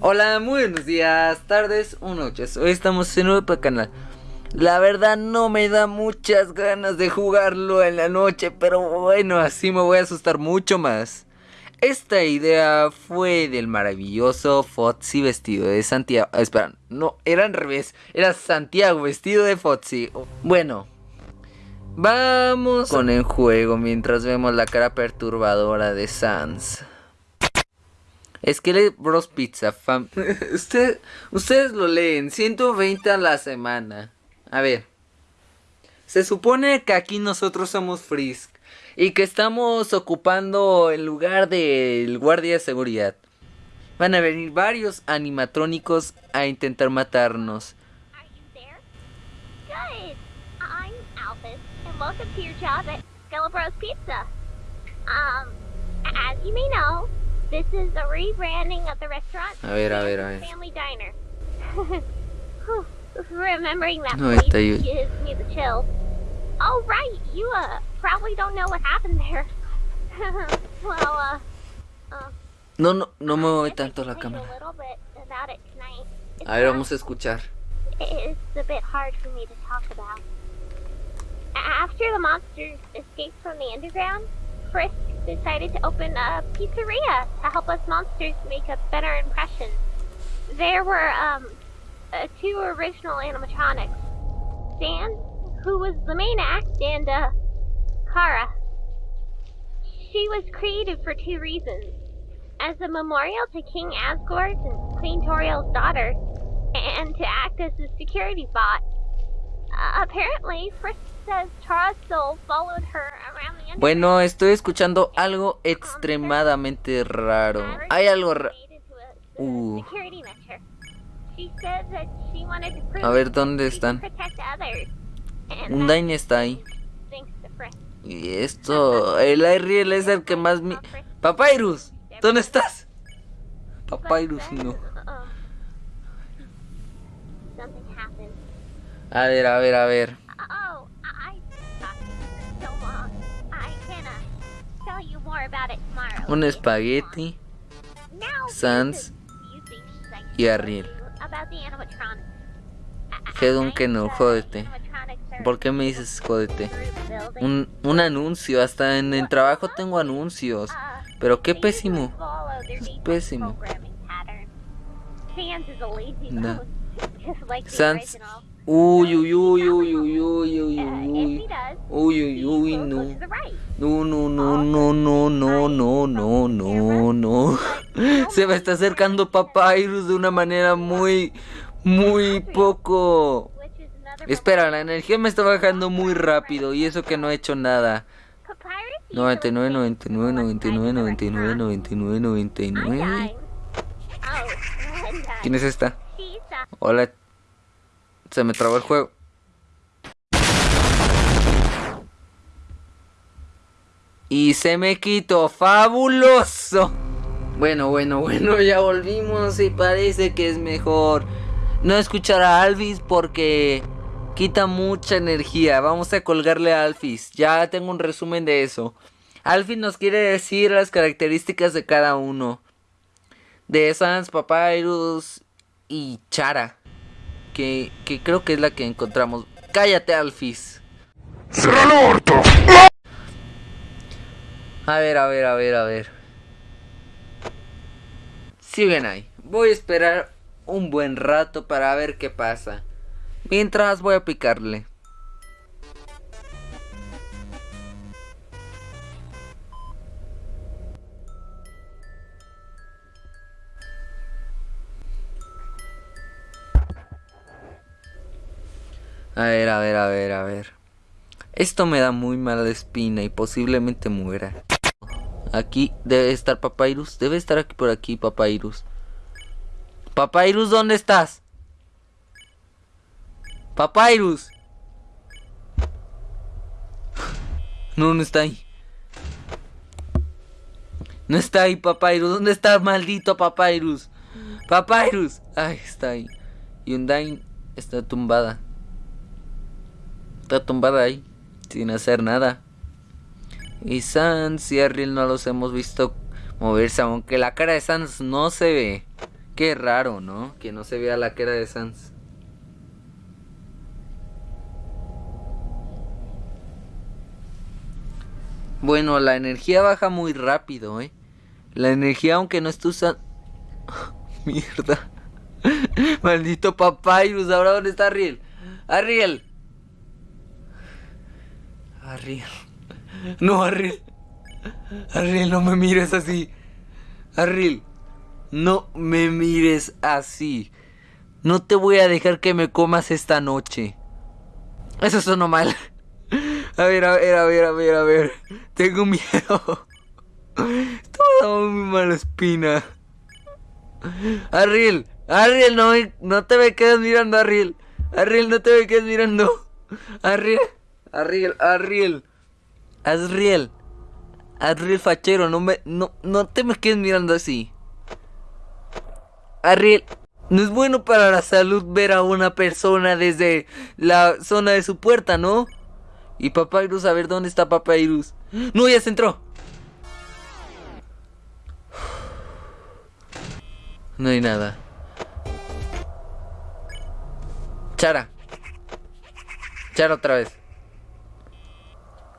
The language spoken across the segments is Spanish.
Hola, muy buenos días, tardes o noches. Hoy estamos en nuevo canal. La verdad no me da muchas ganas de jugarlo en la noche, pero bueno, así me voy a asustar mucho más. Esta idea fue del maravilloso Fotzi vestido de Santiago. Ah, espera, no, era al revés. Era Santiago vestido de Fotzi. Bueno, vamos con el juego mientras vemos la cara perturbadora de Sans. Skillet Bros Pizza. Fam Usted, ustedes lo leen. 120 a la semana. A ver. Se supone que aquí nosotros somos Frisk. Y que estamos ocupando el lugar del guardia de seguridad. Van a venir varios animatrónicos a intentar matarnos. welcome to your job at Bros Pizza. Um, as you may know, This is a rebranding of the restaurant. A ver, a ver, a ver. Family Diner. Remembering that no, place gives me the chills. Oh, right. You, uh, probably don't know what happened there. well, uh, uh, No, no, no me mueve tanto la cámara. A ver, vamos a escuchar. It's a bit hard for me to talk about. After the monsters escaped from the underground, Frisk decided to open a pizzeria to help us monsters make a better impression. There were um, uh, two original animatronics. Dan, who was the main act, and uh, Kara. She was created for two reasons. As a memorial to King Asgore and Queen Toriel's daughter, and to act as a security bot. Uh, apparently, Frisk says Chara's soul followed her around Bueno, estoy escuchando algo extremadamente raro. Hay algo raro. Uh. A ver, ¿dónde están? Un Dain está ahí. Y esto... El Ariel es el que más... Mi... ¡Papyrus! ¿Dónde estás? Papyrus, no. A ver, a ver, a ver. un espagueti, Sans y Ariel. Hedun que no, jódete. ¿Por qué me dices jódete? Un, un anuncio, hasta en el trabajo tengo anuncios. Pero qué pésimo. Es pésimo. Sans Uy, uy, uy, uy, uy, uy, uy, uy. Uy, uy, uy, no. No, no, no, no, no, no, no, no, no, no. Se me está acercando Papyrus de una manera muy, muy poco... Espera, la energía me está bajando muy rápido y eso que no he hecho nada. 99, 99, 99, 99, 99, 99. ¿Quién es esta? Hola, se me trabó el juego. Y se me quitó. ¡Fabuloso! Bueno, bueno, bueno, ya volvimos y parece que es mejor no escuchar a Alvis porque quita mucha energía. Vamos a colgarle a Alphys. Ya tengo un resumen de eso. Alphys nos quiere decir las características de cada uno. De Sans, Papyrus y Chara que, creo que es la que encontramos. Cállate, Alfis. A ver, a ver, a ver, a ver. Siguen ahí. Voy a esperar un buen rato para ver qué pasa. Mientras voy a picarle. A ver, a ver, a ver, a ver. Esto me da muy mala espina y posiblemente muera. Aquí debe estar Papyrus. Debe estar aquí por aquí Papyrus. Papyrus, ¿dónde estás? Papyrus. No, no está ahí. No está ahí Papyrus. ¿Dónde está maldito Papyrus? Papyrus. Ay, está ahí. Undyne está tumbada. Está tumbada ahí, sin hacer nada. Y Sans y Ariel no los hemos visto moverse, aunque la cara de Sans no se ve. Qué raro, ¿no? Que no se vea la cara de Sans. Bueno, la energía baja muy rápido, ¿eh? La energía, aunque no esté usando... Mierda. Maldito papyrus, ¿ahora dónde está Ariel? Ariel. Ariel. No, Ariel. Ariel, no me mires así. Ariel, no me mires así. No te voy a dejar que me comas esta noche. Eso sonó mal. A ver, a ver, a ver, a ver, a ver. Tengo miedo. Dando muy mala espina. Ariel, Ariel, no, no te me quedes mirando, Ariel. Ariel, no te me quedes mirando. Ariel, Ariel, Ariel. Ariel. Ariel fachero, no me. No, no te me quedes mirando así. Ariel. No es bueno para la salud ver a una persona desde la zona de su puerta, ¿no? Y Papyrus, a ver dónde está Papyrus. No, ya se entró. No hay nada. Chara. Chara otra vez.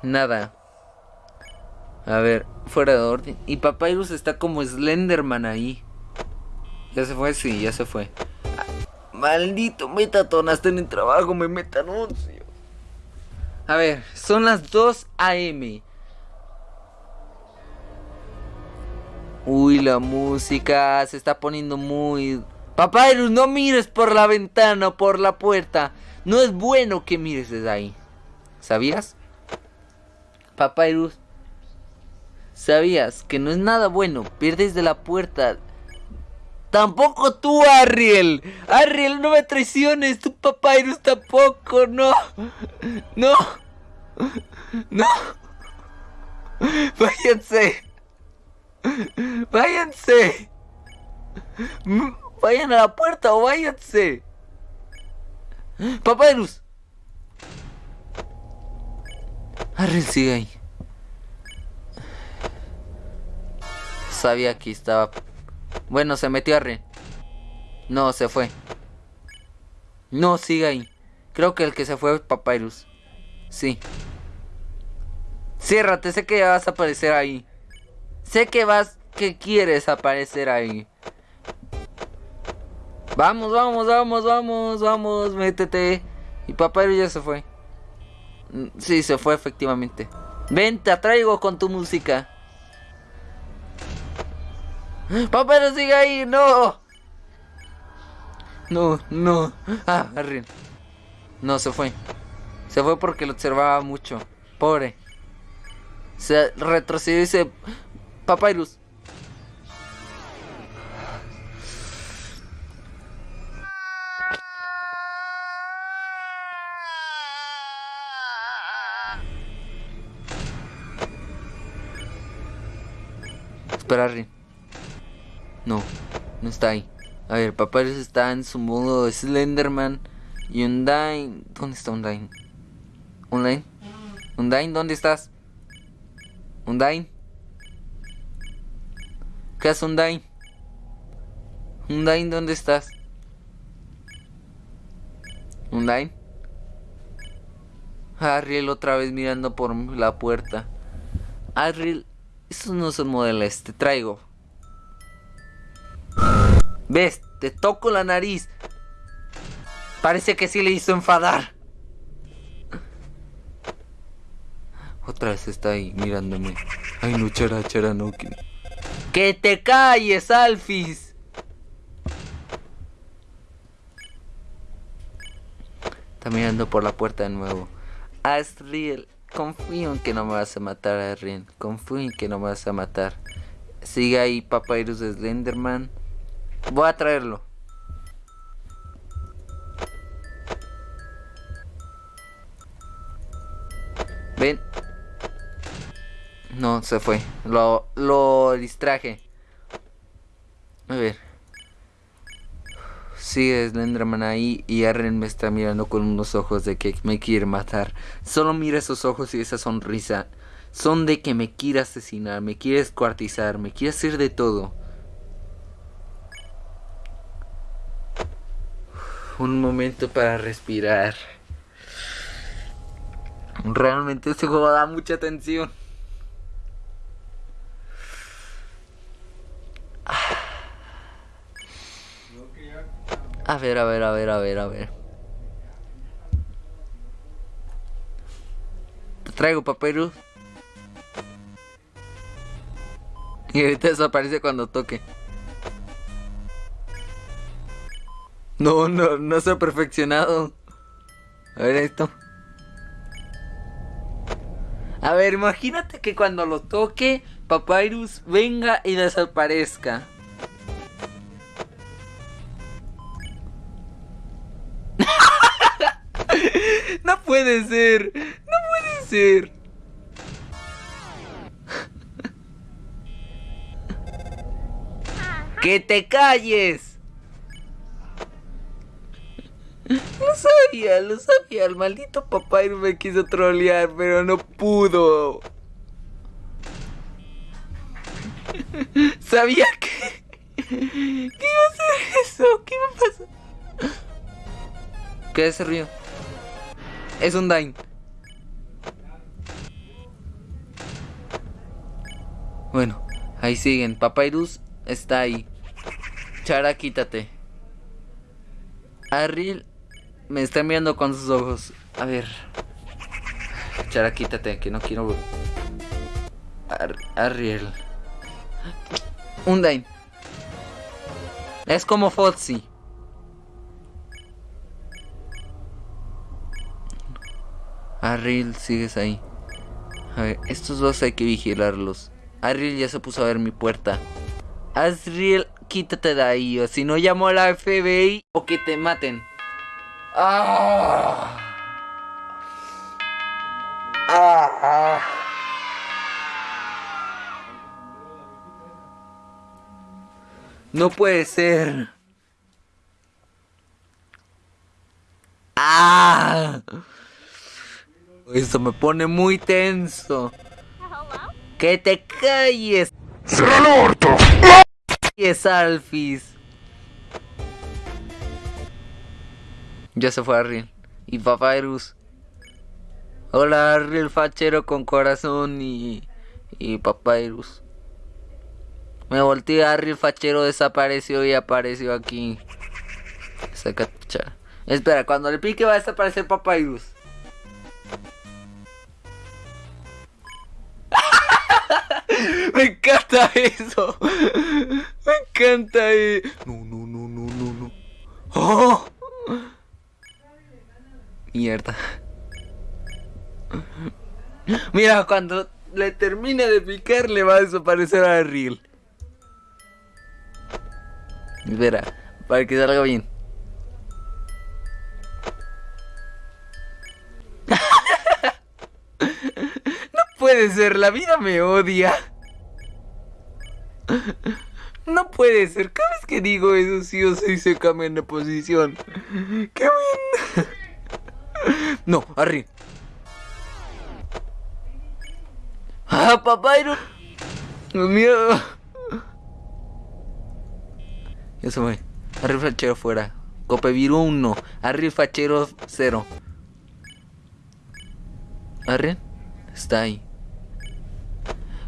Nada. A ver, fuera de orden. Y Papyrus está como Slenderman ahí. ¿Ya se fue? Sí, ya se fue. Maldito Metaton, hasta en trabajo me meta anuncio. A ver, son las 2 a.m. Uy, la música se está poniendo muy... Papyrus, no mires por la ventana o por la puerta. No es bueno que mires desde ahí. ¿Sabías? Papyrus, ¿sabías que no es nada bueno? Pierdes de la puerta. Tampoco tú, Ariel. Ariel, no me traiciones. Tu Papyrus tampoco. No. No. No. Váyanse. Váyanse. Vayan a la puerta o váyanse. Papyrus. Ariel sigue ahí. Sabía que estaba... Bueno, se metió Ariel. No, se fue. No, sigue ahí. Creo que el que se fue es Papyrus. Sí. Ciérrate, sé que vas a aparecer ahí. Sé que vas, que quieres aparecer ahí. Vamos, vamos, vamos, vamos, vamos, métete. Y Papyrus ya se fue. Sí, se fue efectivamente. Ven, te atraigo con tu música. Papyrus sigue ahí, no. No, no. Ah, Arrin. No, se fue. Se fue porque lo observaba mucho. Pobre. Se retrocedió y se... Papyrus. Espera, Rin. No, no está ahí. A ver, Papyrus está en su modo Slenderman. Y Undyne... ¿Dónde está Undyne? ¿Undyne? ¿Undyne? ¿Dónde estás? ¿Undyne? ¿Qué hace Undyne? Undyne, ¿dónde estás? Undyne? Ariel otra vez mirando por la puerta. Ariel estos no son modelos, te traigo. ¿Ves? Te toco la nariz. Parece que sí le hizo enfadar. Otra vez está ahí mirándome. Ay, no, chara, chara, no. Que, ¡Que te calles, Alfis! Está mirando por la puerta de nuevo. Asriel. Confío en que no me vas a matar, Arrien. Confío en que no me vas a matar. Sigue ahí Papyrus de Slenderman. Voy a traerlo. Ven. No, se fue. Lo, lo distraje. A ver. Sigue Slenderman ahí y Arren me está mirando con unos ojos de que me quiere matar. Solo mira esos ojos y esa sonrisa. Son de que me quiere asesinar, me quiere escuartizar, me quiere hacer de todo. Un momento para respirar. Realmente este juego da mucha tensión. A ver, a ver, a ver, a ver, a ver. Traigo papyrus. Y ahorita desaparece cuando toque. No, no, no se ha perfeccionado. A ver esto. A ver, imagínate que cuando lo toque, Papyrus venga y desaparezca. Puede ser, no puede ser. ¡Que te calles! Lo sabía, lo sabía. El maldito Papyrus me quiso trolear, pero no pudo. Sabía que... ¿Qué iba a hacer eso? ¿Qué iba a pasar? ¿Qué es ese río? Es un Dain. Bueno, ahí siguen. Papyrus está ahí. Chara, quítate. Arril me está mirando con sus ojos. A ver. Chara, quítate, que no quiero. Ar Arriel. Undain. Es como Fozzy. Arriel, sigues ahí. A ver, estos dos hay que vigilarlos. Arriel ya se puso a ver mi puerta. Azriel, quítate de ahí, o si no llamo a la FBI o que te maten. Ah. Ah. No puede ser. Ah. Esto me pone muy tenso. Que te calles. ¡Será el orto! es Alfis. Ya se fue Arriel. Y Papyrus. Hola Arriel fachero con corazón y. y Papyrus. Me volteé Arriel fachero desapareció y apareció aquí. Espera, cuando le pique va a desaparecer Papyrus. Me encanta eso. Me encanta. eh. No, no, no, no, no, no. ¡Oh! Mierda. Mira, cuando le termine de picar, le va a desaparecer a Riel. Espera, para que salga bien. No puede ser, la vida me odia. No puede ser, cada vez que digo eso sí o sí se cambian de posición. ¡Qué bien! No, Arri. ¡Ah, Papyrus! ¡Miedo! Ya se fue. Arri fachero fuera. Copeviru 1. Arri fachero 0. Arri está ahí.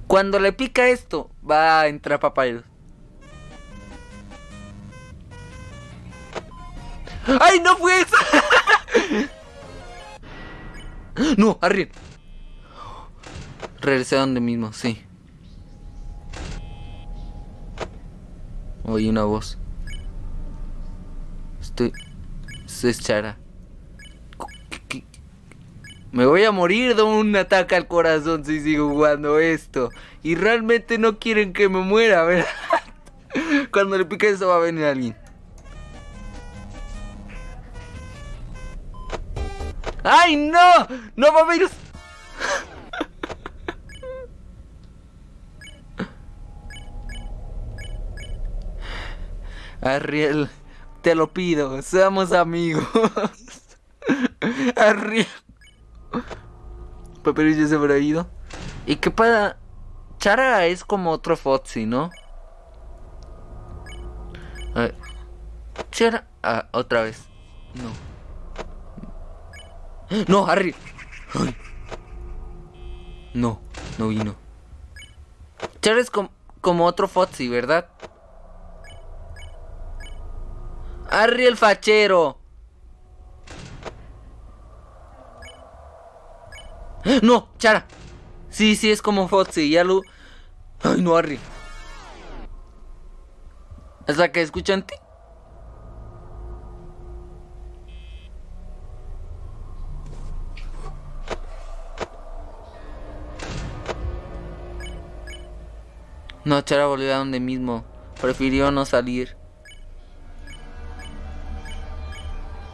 Cuando le pica esto, va a entrar Papyrus. ¡Ay, no fue eso! no, arriba. Regresé a donde mismo, sí. Oí una voz. Estoy... Esto es Chara. ¿Qué- qué- Me voy a morir de un ataque al corazón si sigo jugando esto. Y realmente no quieren que me muera, ¿verdad? Cuando le pique eso va a venir alguien. ¡Ay, no! ¡No, Papyrus! Arriel, te lo pido, seamos amigos. Papyrus ya se habrá ido. ¿Y qué para...? Chara es como otro Foxy, ¿no? A ver. Chara... Ah, otra vez. No. No, Harry. Ay. No, no vino. Char es com- como otro Foxy, ¿verdad? Harry el fachero. No, Chara. Sí, sí, es como Foxy, ya lo... Ay, no, Harry. ¿Es que escucho en ti? No, Chara volvió a donde mismo. Prefirió no salir.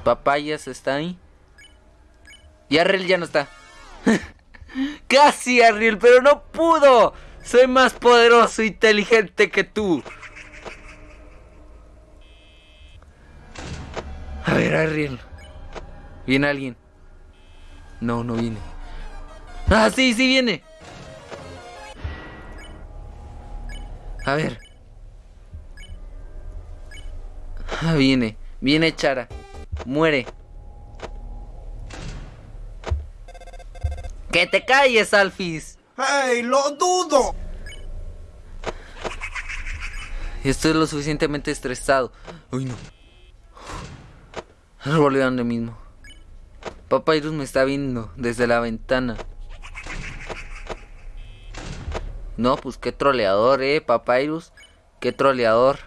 Papayas está ahí. Y Arriel ya no está. Casi Arriel, pero no pudo. Soy más poderoso e inteligente que tú. A ver, Arriel. ¿Viene alguien? No, no viene. Ah, sí, sí viene. A ver. Ah, viene. Viene Chara. Muere. ¡Que te calles, Alfis! ¡Hey, lo dudo! Estoy lo suficientemente estresado. Uy, no. Volví a donde mismo. Papyrus me está viendo desde la ventana. No, pues qué troleador, eh, Papyrus. Qué troleador.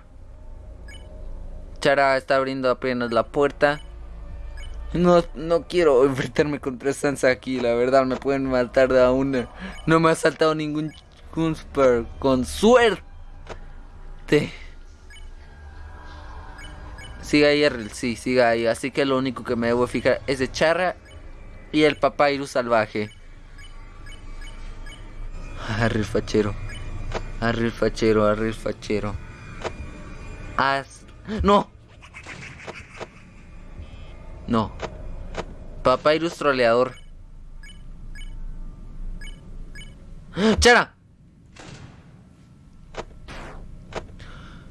Chara está abriendo apenas la puerta. No, no quiero enfrentarme contra Sansa aquí, la verdad, me pueden matar de a una. No me ha saltado ningún Kunsper con suerte. Siga ahí, Errol, sí, siga ahí. Así que lo único que me debo fijar es de Charra y el Papyrus salvaje. Arre el fachero. Arre el fachero, arre el fachero. Haz... ¡No! No. Papyrus troleador. ¡Chara!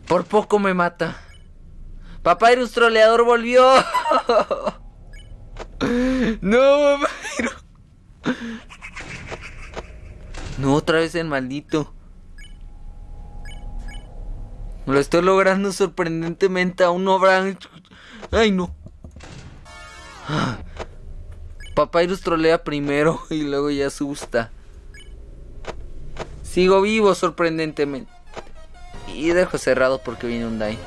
Por poco me mata. Papyrus troleador volvió. no, Papyrus. No, otra vez el maldito. Lo estoy logrando sorprendentemente. Aún no habrán. Ay, no. Papyrus trolea primero y luego ya asusta. Sigo vivo sorprendentemente. Y dejo cerrado porque viene un die.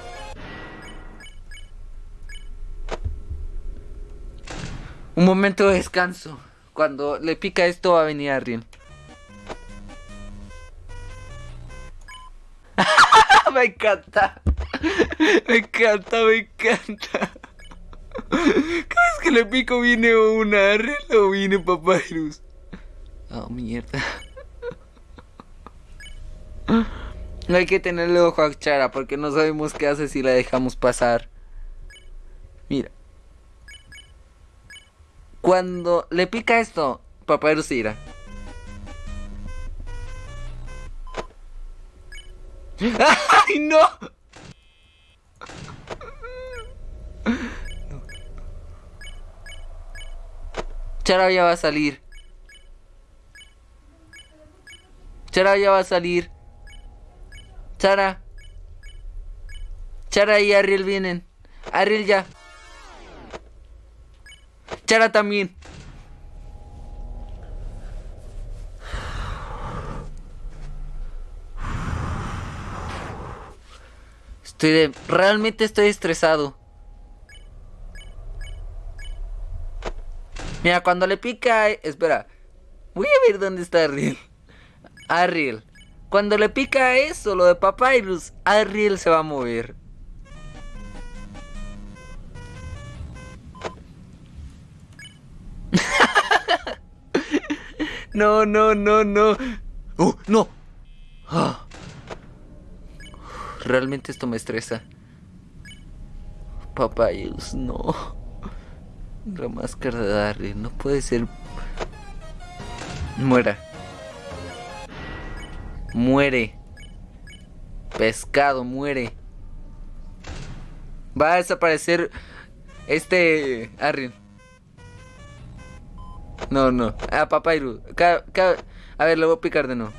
Un momento de descanso. Cuando le pica esto va a venir Ariel. me encanta. Me encanta, me encanta. Que le pico viene una Ariel o viene Papyrus. Oh, mierda. Hay que tenerle ojo a Chara porque no sabemos qué hace si la dejamos pasar. Mira. Cuando le pica esto, Papyrus irá. ¡Ay, no! Chara ya va a salir. Chara ya va a salir. Chara. Chara y Ariel vienen. Ariel ya. Chara también. Estoy de... Realmente estoy estresado. Mira, cuando le pica... Espera. Voy a ver dónde está Ariel. Ariel. Cuando le pica eso, lo de Papyrus, Ariel se va a mover. no, no, no, no. ¡Oh, no! Ah. Realmente esto me estresa. Papyrus, no. La máscara de Darry, no puede ser. Muera. Muere. Pescado, muere. Va a desaparecer Este. Arrin. No, no. Ah, Papyrus. A ver, le voy a picar de nuevo.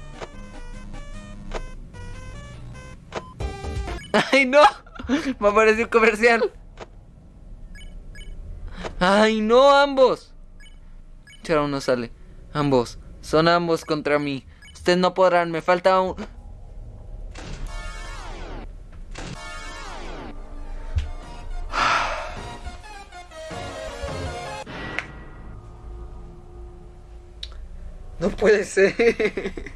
¡Ay, no! Me apareció un comercial. ¡Ay, no! ¡Ambos! Charo no sale. Ambos. Son ambos contra mí. Ustedes no podrán. Me falta un. No puede ser.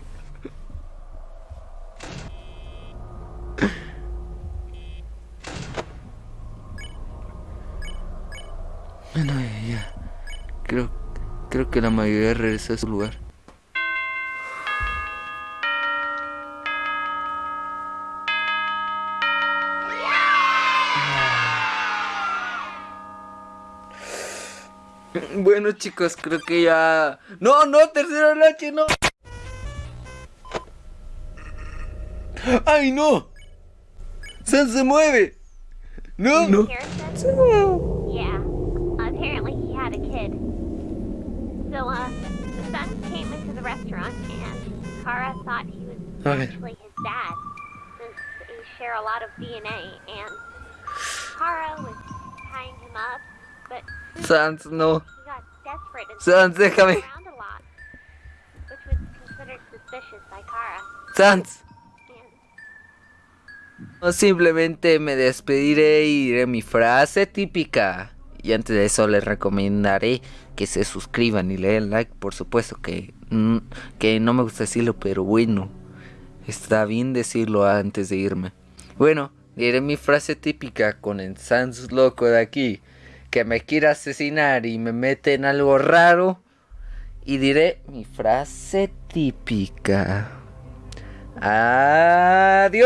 Bueno, ya, ya. Creo, creo que la mayoría regresó a su lugar. Bueno chicos, creo que ya... No, no, tercera noche, no. ¡Ay, no! ¡San se mueve! No, no. So, uh, the son came into the restaurant and Kara thought he was ver. actually his dad, since they share a lot of DNA, and Kara was tying him up, but Sans, no. he got desperate and Sans, déjame. moving around a lot, which was considered suspicious by Kara. Sans. No, simplemente me despediré y diré mi frase típica. Y antes de eso les recomendaré que se suscriban y le den like. Por supuesto que, que no me gusta decirlo, pero bueno. Está bien decirlo antes de irme. Bueno, diré mi frase típica con el Sans loco de aquí. Que me quiere asesinar y me mete en algo raro. Y diré mi frase típica. Adiós.